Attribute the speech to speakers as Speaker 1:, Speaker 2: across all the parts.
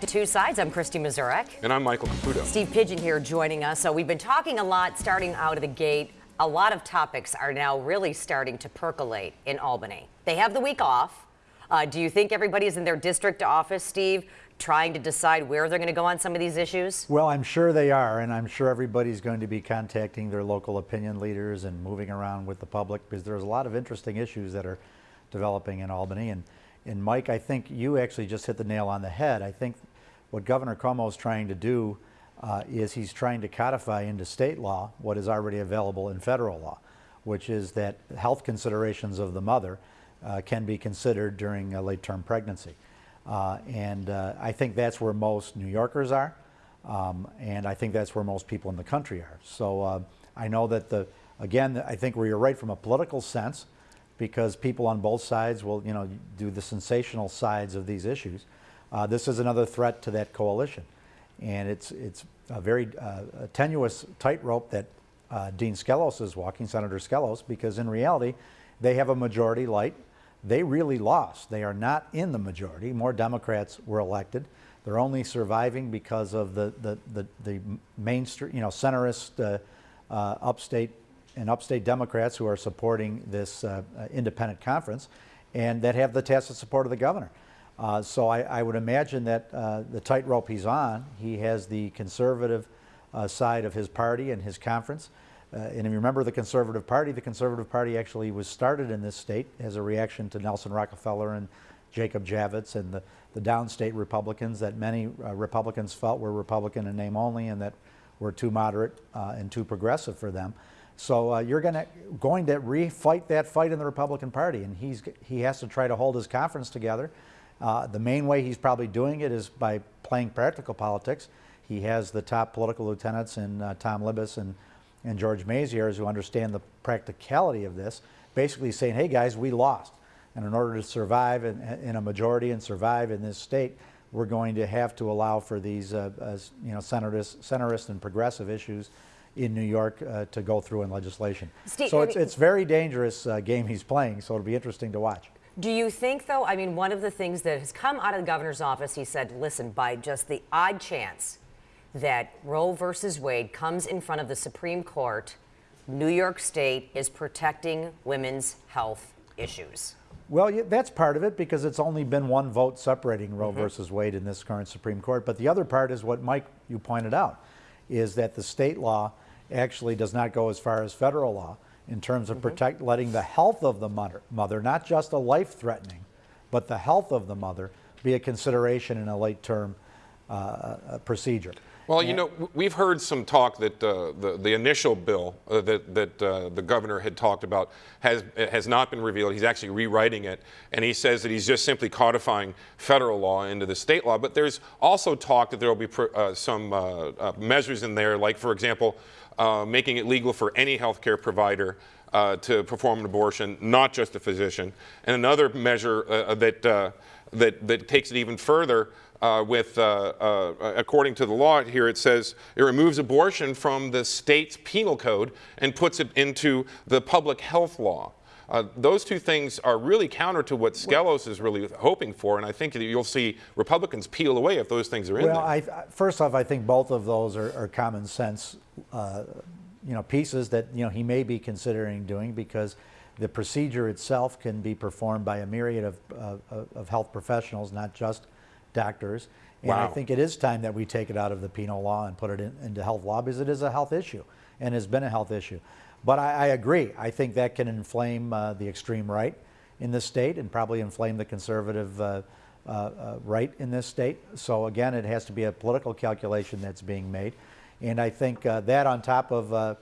Speaker 1: To Two Sides, I'm Kristy Mazurek.
Speaker 2: And I'm Michael Caputo.
Speaker 1: Steve Pigeon here joining us. So we've been talking a lot starting out of the gate. A lot of topics are now really starting to percolate in Albany. They have the week off. Uh, do you think everybody is in their district office, Steve, trying to decide where they're going to go on some of these issues?
Speaker 3: Well, I'm sure they are, and I'm sure everybody's going to be contacting their local opinion leaders and moving around with the public because there's a lot of interesting issues that are developing in Albany. And, and Mike, I think you actually just hit the nail on the head. I think what Governor Cuomo is trying to do uh, is he's trying to codify into state law what is already available in federal law, which is that health considerations of the mother uh, can be considered during a late-term pregnancy. Uh, and uh, I think that's where most New Yorkers are, um, and I think that's where most people in the country are. So uh, I know that the, again, I think where you're right from a political sense, because people on both sides will, you know, do the sensational sides of these issues. Uh, this is another threat to that coalition. And it's, it's a very uh, a tenuous tightrope that uh, Dean Skelos is walking, Senator Skelos, because in reality, they have a majority light. They really lost. They are not in the majority. More Democrats were elected. They're only surviving because of the, the, the, the mainstream, you know, centrist uh, uh, upstate and upstate Democrats who are supporting this uh, independent conference and that have the tacit support of the governor. Uh, so I, I, would imagine that uh, the tightrope he's on, he has the conservative uh, side of his party and his conference. Uh, and if you remember the Conservative Party, the Conservative Party actually was started in this state as a reaction to Nelson Rockefeller and Jacob Javits and the, the downstate Republicans that many uh, Republicans felt were Republican in name only and that were too moderate uh, and too progressive for them. So you're gonna, going to refight that fight in the Republican Party, and he's, he has to try to hold his conference together. Uh, the main way he's probably doing it is by playing practical politics. He has the top political lieutenants in uh, Tom Libous and, and George Maziarz who understand the practicality of this, basically saying, hey guys, we lost. And in order to survive in, in a majority and survive in this state, we're going to have to allow for these uh, you know, centrist, centrist and progressive issues in New York uh, to go through in legislation. Steve, so it's, it's very dangerous uh, game he's playing, so it'll be interesting to watch.
Speaker 1: Do you think, though, I mean, one of the things that has come out of the governor's office, he said, listen, by just the odd chance that Roe versus Wade comes in front of the Supreme Court, New York State is protecting women's health issues.
Speaker 3: Well, yeah, that's part of it because it's only been one vote separating Roe mm -hmm. versus Wade in this current Supreme Court. But the other part is what Mike, you pointed out, is that the state law actually does not go as far as federal law in terms of mm -hmm. protect, letting the health of the mother, mother, not just a life-threatening, but the health of the mother be a consideration in a late-term uh, uh procedure.
Speaker 2: Well, you know, we've heard some talk that uh, the, the initial bill uh, that, that uh, the governor had talked about has, has not been revealed. He's actually rewriting it, and he says that he's just simply codifying federal law into the state law. But there's also talk that there will be uh, some uh, uh, measures in there, like, for example, making it legal for any healthcare provider uh, to perform an abortion, not just a physician. And another measure uh, that, uh, that, that takes it even further uh, with, uh, uh, according to the law here, it says it removes abortion from the state's penal code and puts it into the public health law. Uh, those two things are really counter to what Skelos is really hoping for, and I think that you'll see Republicans peel away if those things are in
Speaker 3: well,
Speaker 2: there.
Speaker 3: Well, first off, I think both of those are, are common sense, uh, you know, pieces that you know he may be considering doing because the procedure itself can be performed by a myriad of, uh, of health professionals, not just doctors. And wow. I think it is time that we take it out of the penal law and put it in, into health law because it is a health issue and has been a health issue. But I, I agree. I think that can inflame uh, the extreme right in this state and probably inflame the conservative uh, uh, uh, right in this state. So again, it has to be a political calculation that's being made. And I think uh, that on top of uh,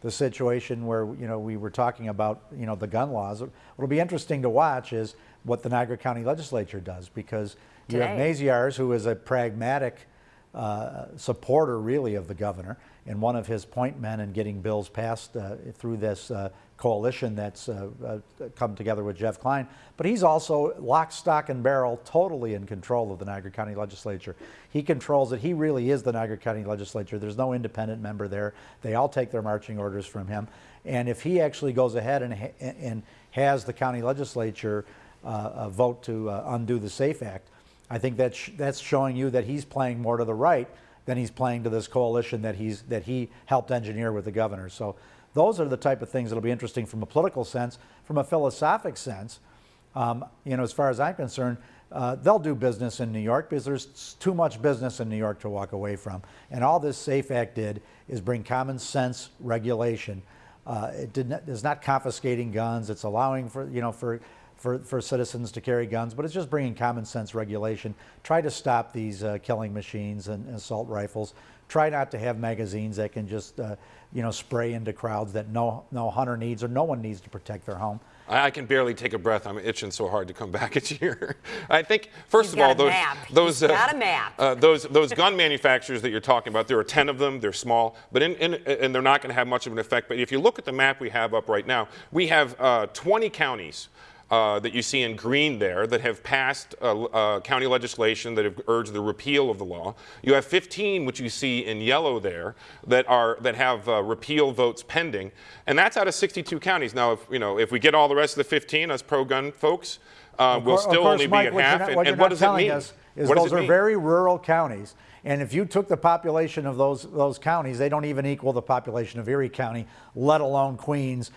Speaker 3: the situation where you know we were talking about you know the gun laws, what'll be interesting to watch is what the Niagara County Legislature does because you have Maziarz, who is a pragmatic uh, supporter, really, of the governor, and one of his point men in getting bills passed uh, through this uh, coalition that's uh, uh, come together with Jeff Klein. But he's also lock, stock, and barrel, totally in control of the Niagara County Legislature. He controls it. He really is the Niagara County Legislature. There's no independent member there. They all take their marching orders from him. And if he actually goes ahead and, ha and has the county legislature uh, vote to undo the SAFE Act, I think that sh- that's showing you that he's playing more to the right than he's playing to this coalition that he's that he helped engineer with the governor. So those are the type of things that'll be interesting from a political sense, from a philosophic sense. Um, you know, as far as I'm concerned, uh, they'll do business in New York because there's too much business in New York to walk away from. And all this SAFE Act did is bring common sense regulation. Uh, it not, is not confiscating guns. It's allowing for you know for, for for citizens to carry guns, but it's just bringing common sense regulation. Try to stop these uh, killing machines and, and assault rifles. Try not to have magazines that can just uh, you know spray into crowds that no no hunter needs or no one needs to protect their home.
Speaker 2: I, I can barely take a breath. I'm itching so hard to come back at you here. I think, first
Speaker 1: He's
Speaker 2: of all, those
Speaker 1: map.
Speaker 2: those
Speaker 1: He's a map.
Speaker 2: uh, those those gun manufacturers that you're talking about, there are 10 of them. They're small, but in, in, and they're not going to have much of an effect. But if you look at the map we have up right now, we have uh, 20 counties. Uh, that you see in green there that have passed uh, uh, county legislation that have urged the repeal of the law. You have 15, which you see in yellow there, that are that have uh, repeal votes pending, and that's out of 62 counties. Now, if you know if we get all the rest of the 15, us pro-gun folks, uh, we'll still
Speaker 3: course,
Speaker 2: only
Speaker 3: Mike,
Speaker 2: be at half.
Speaker 3: not-
Speaker 2: and
Speaker 3: what
Speaker 2: and
Speaker 3: you're
Speaker 2: what does it mean?
Speaker 3: us is
Speaker 2: What
Speaker 3: those are
Speaker 2: mean?
Speaker 3: very rural counties. And if you took the population of those those counties, they don't even equal the population of Erie County, let alone Queens,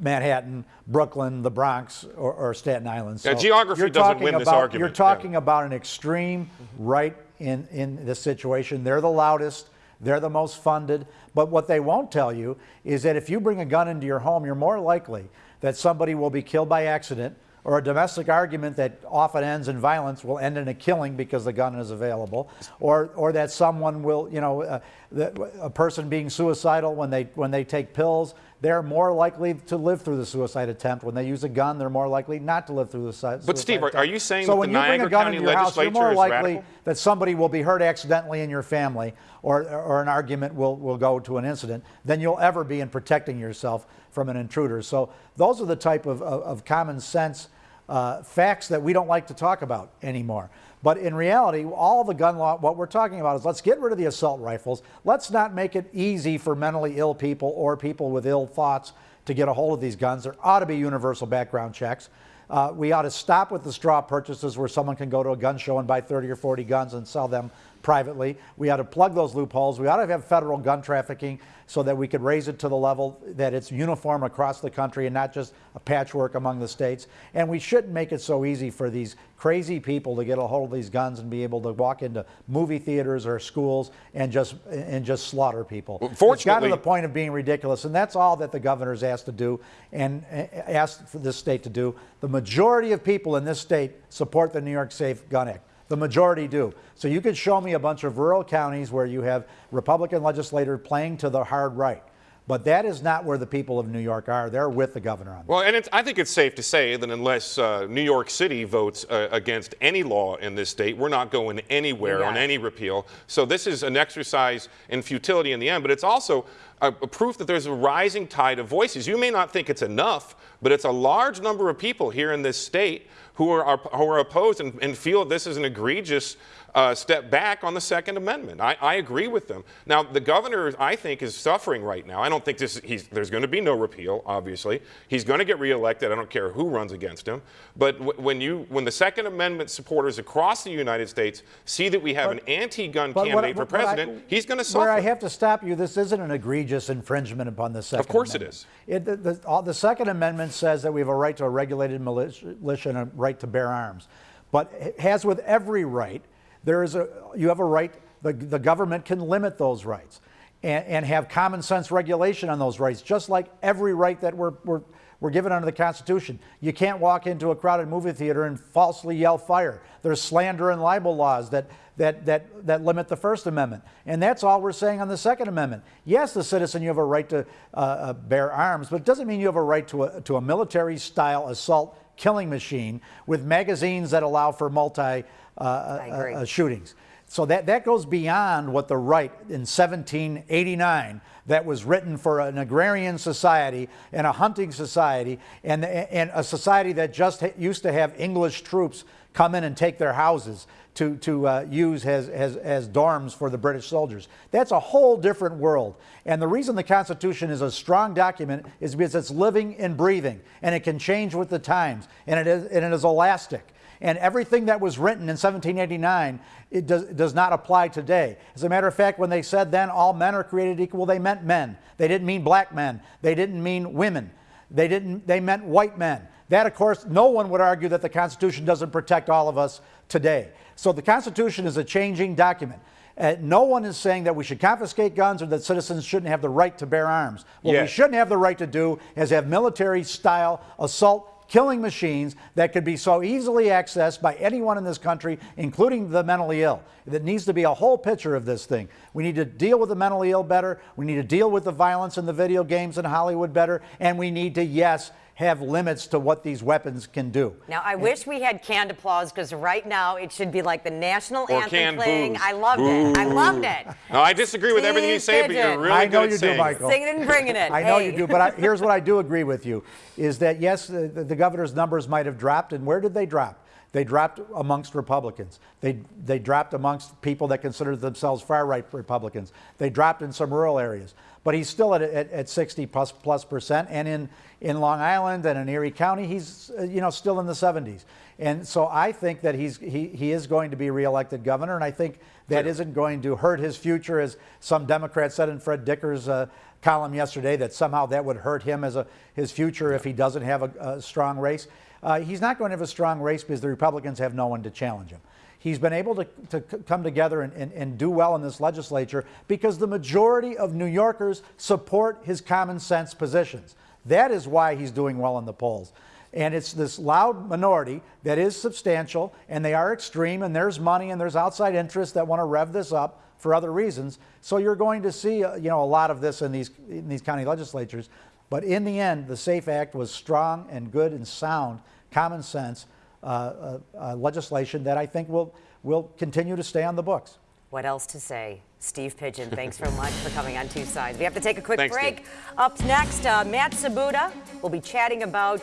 Speaker 3: Manhattan, Brooklyn, the Bronx, or, or Staten Island.
Speaker 2: Yeah, geography
Speaker 3: you're
Speaker 2: doesn't win this
Speaker 3: about,
Speaker 2: argument,
Speaker 3: You're
Speaker 2: yeah.
Speaker 3: talking about an extreme right in, in this situation. They're the loudest. They're the most funded. But what they won't tell you is that if you bring a gun into your home, you're more likely that somebody will be killed by accident or a domestic argument that often ends in violence will end in a killing because the gun is available, or, or that someone will, you know, uh, that a person being suicidal when they, when they take pills, they're more likely to live through the suicide attempt. When they use a gun, they're more likely not to live through the suicide
Speaker 2: But Steve, are-
Speaker 3: attempt.
Speaker 2: are you saying
Speaker 3: so
Speaker 2: that
Speaker 3: when
Speaker 2: the
Speaker 3: you bring
Speaker 2: Niagara
Speaker 3: a gun
Speaker 2: County
Speaker 3: into your house, you're more likely
Speaker 2: radical?
Speaker 3: that somebody will be hurt accidentally in your family or, or an argument will, will go to an incident than you'll ever be in protecting yourself from an intruder. So those are the type of, of, of common sense uh, facts that we don't like to talk about anymore. But in reality, all the gun law, what we're talking about is let's get rid of the assault rifles. Let's not make it easy for mentally ill people or people with ill thoughts to get a hold of these guns. There ought to be universal background checks. Uh, we ought to stop with the straw purchases where someone can go to a gun show and buy 30 or 40 guns and sell them privately. We ought to plug those loopholes. We ought to have federal gun trafficking so that we could raise it to the level that it's uniform across the country and not just a patchwork among the states. And we shouldn't make it so easy for these crazy people to get a hold of these guns and be able to walk into movie theaters or schools and just and just slaughter people.
Speaker 2: Well,
Speaker 3: it's got to the point of being ridiculous, and that's all that the governor's asked to do and uh, asked for this state to do. The majority of people in this state support the New York Safe Gun Act. The majority do. So you could show me a bunch of rural counties where you have Republican legislators playing to the hard right. But that is not where the people of New York are. They're with the governor on that.
Speaker 2: Well, and it's, I think it's safe to say that unless uh, New York City votes uh, against any law in this state, we're not going anywhere
Speaker 1: You
Speaker 2: on any repeal. So this is an exercise in futility in the end, but it's also a, a proof that there's a rising tide of voices. You may not think it's enough, but it's a large number of people here in this state who are, who are opposed and, and feel this is an egregious uh, step back on the Second Amendment. I, I agree with them. Now, the governor, I think, is suffering right now. I don't think this, he's, there's going to be no repeal, obviously. He's going to get reelected. I don't care who runs against him. But w- when, you, when the Second Amendment supporters across the United States see that we have an anti gun
Speaker 3: But what-
Speaker 2: candidate for
Speaker 3: what I-
Speaker 2: president, he's going to suffer.
Speaker 3: Where I have to stop you, this isn't an egregious infringement upon the Second
Speaker 2: Of course it
Speaker 3: Amendment.
Speaker 2: is.
Speaker 3: It, the, the, all, the Second Amendment says that we have a right to a regulated militia and a right to bear arms. But it has with every right, there is a, you have a right, the, the government can limit those rights and, and have common sense regulation on those rights, just like every right that we're, we're, we're given under the Constitution. You can't walk into a crowded movie theater and falsely yell fire. There's slander and libel laws that, that, that, that limit the First Amendment. And that's all we're saying on the Second Amendment. Yes, the citizen, you have a right to uh, uh, bear arms, but it doesn't mean you have a right to a, to a military style assault killing machine with magazines that allow for multi uh,
Speaker 1: agree.
Speaker 3: uh, shootings. So that, that goes beyond what the right in 1789 that was written for an agrarian society and a hunting society and, and a society that just used to have English troops come in and take their houses to, to uh, use as, as, as dorms for the British soldiers. That's a whole different world. And the reason the Constitution is a strong document is because it's living and breathing and it can change with the times and it is, and it is elastic. And everything that was written in 1789 it does, does not apply today. As a matter of fact, when they said then all men are created equal, they meant men. They didn't mean black men. They didn't mean women. They didn't. They meant white men. That, of course, no one would argue that the Constitution doesn't protect all of us today. So the Constitution is a changing document. Uh, no one is saying that we should confiscate guns or that citizens shouldn't have the right to bear arms. What we shouldn't have the right to do is have military style assault killing machines that could be so easily accessed by anyone in this country, including the mentally ill. There needs to be a whole picture of this thing. We need to deal with the mentally ill better. We need to deal with the violence in the video games in Hollywood better. And we need to, yes, have limits to what these weapons can do.
Speaker 1: Now, I wish we had canned applause because right now it should be like the national
Speaker 2: Or
Speaker 1: anthem
Speaker 2: canned
Speaker 1: playing.
Speaker 2: boos.
Speaker 1: I loved it. I loved it.
Speaker 2: No, I disagree with everything you
Speaker 1: Steve
Speaker 2: say, but you're really
Speaker 3: I
Speaker 2: good
Speaker 3: know
Speaker 2: at
Speaker 3: you do,
Speaker 2: saying.
Speaker 3: Michael.
Speaker 1: Singing and bringing it.
Speaker 3: I know you do, but I, here's what I do agree with you: is that yes, the, the governor's numbers might have dropped, and where did they drop? They dropped amongst Republicans. They they dropped amongst people that consider themselves far right Republicans. They dropped in some rural areas, but he's still at, at, at 60 plus plus percent, and in in Long Island and in Erie County, he's uh, you know still in the 70s. And so I think that he's he, he is going to be reelected governor, and I think that isn't going to hurt his future, as some Democrats said in Fred Dicker's uh, column yesterday, that somehow that would hurt him as a his future if he doesn't have a, a strong race. Uh, he's not going to have a strong race because the Republicans have no one to challenge him. He's been able to, to come together and, and, and do well in this legislature because the majority of New Yorkers support his common sense positions. That is why he's doing well in the polls. And it's this loud minority that is substantial, and they are extreme, and there's money and there's outside interests that want to rev this up for other reasons. So you're going to see, uh, you know, a lot of this in these in these county legislatures. But in the end, the SAFE Act was strong and good and sound, common sense uh, uh, uh, legislation that I think will will continue to stay on the books.
Speaker 1: What else to say? Steve Pigeon, thanks so much for coming on Two Sides. We have to take a quick
Speaker 2: Thanks,
Speaker 1: break.
Speaker 2: Steve.
Speaker 1: Up next, uh, Matt Sabuda will be chatting about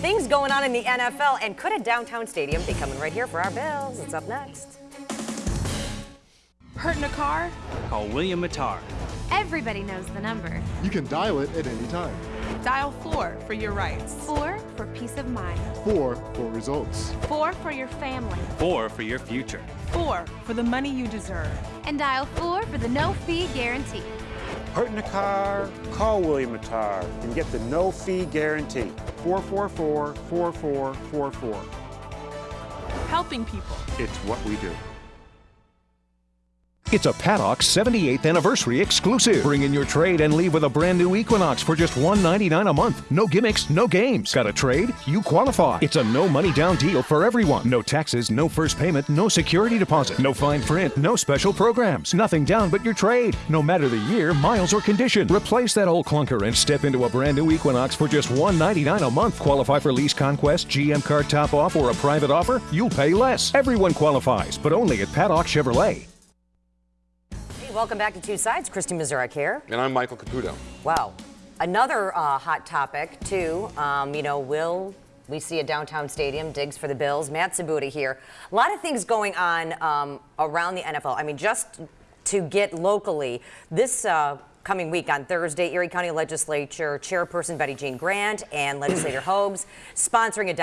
Speaker 1: things going on in the NFL and could a downtown stadium be coming right here for our Bills? It's up next.
Speaker 4: Hurt in a car?
Speaker 5: Call William Mattar.
Speaker 6: Everybody knows the number.
Speaker 7: You can dial it at any time.
Speaker 4: Dial 4 for your rights.
Speaker 6: Four for peace of mind.
Speaker 7: Four for results.
Speaker 6: Four for your family.
Speaker 5: Four for your future.
Speaker 4: 4 for the money you deserve.
Speaker 6: And dial four for the no fee guarantee.
Speaker 8: Hurt in a car? Call William Mattar and get the no fee guarantee. 444 4444.
Speaker 4: Helping people.
Speaker 8: It's what we do.
Speaker 9: It's a Paddock 78th anniversary exclusive. Bring in your trade and leave with a brand new Equinox for just 199 a month. No gimmicks, no games. Got a trade? You qualify. It's a no money down deal for everyone. No taxes, no first payment, no security deposit, no fine print, no special programs. Nothing down but your trade. No matter the year, miles, or condition. Replace that old clunker and step into a brand new Equinox for just 199 a month. Qualify for lease conquest, GM card top off, or a private offer? You'll pay less. Everyone qualifies, but only at Paddock Chevrolet.
Speaker 1: Welcome back to Two Sides. Kristy Mazurek here.
Speaker 2: And I'm Michael Caputo.
Speaker 1: Wow. Another uh, hot topic, too. Um, you know, will we see a downtown stadium digs for the Bills? Matt Sabuda here. A lot of things going on um, around the NFL. I mean, just to get locally, this uh, coming week on Thursday, Erie County Legislature Chairperson Betty Jean Grant and Legislator Hobbs sponsoring a